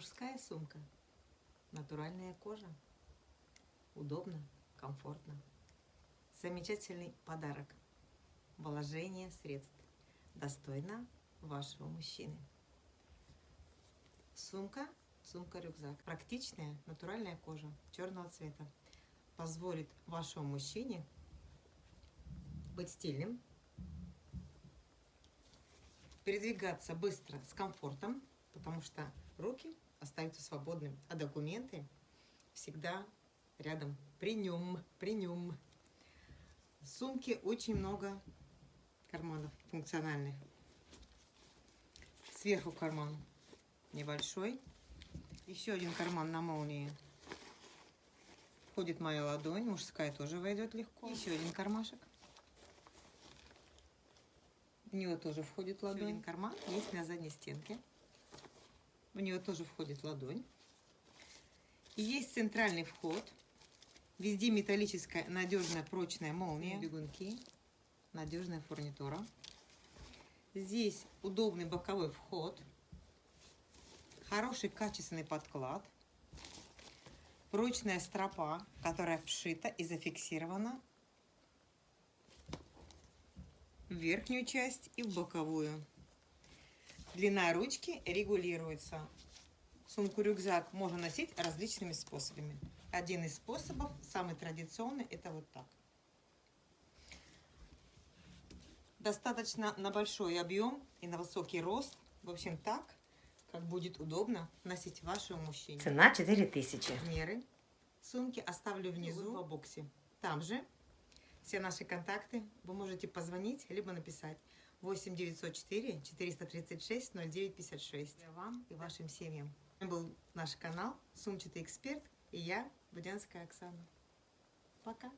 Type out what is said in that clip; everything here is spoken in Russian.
Мужская сумка. Натуральная кожа. Удобно, комфортно. Замечательный подарок. Вложение средств. Достойно вашего мужчины. Сумка, сумка-рюкзак. Практичная, натуральная кожа черного цвета. Позволит вашему мужчине быть стильным, передвигаться быстро с комфортом, потому что руки остаются свободными, а документы всегда рядом, при нем, при нем. В сумке очень много карманов функциональных. Сверху карман небольшой. Еще один карман на молнии. Входит моя ладонь, мужская тоже войдет легко. Еще один кармашек. В него тоже входит ладонь. Еще один карман есть на задней стенке. В него тоже входит ладонь. И есть центральный вход. Везде металлическая, надежная, прочная молния. Бегунки. Надежная фурнитура. Здесь удобный боковой вход. Хороший качественный подклад. Прочная стропа, которая вшита и зафиксирована в верхнюю часть и в боковую. Длина ручки регулируется. Сумку-рюкзак можно носить различными способами. Один из способов, самый традиционный, это вот так. Достаточно на большой объем и на высокий рост. В общем, так, как будет удобно носить вашему мужчине. Цена 4000. Меры сумки оставлю внизу в боксе. Там же все наши контакты. Вы можете позвонить, либо написать. 8 904 436 0956. Для вам и вашим семьям. Это был наш канал «Сумчатый эксперт» и я, Будянская Оксана. Пока!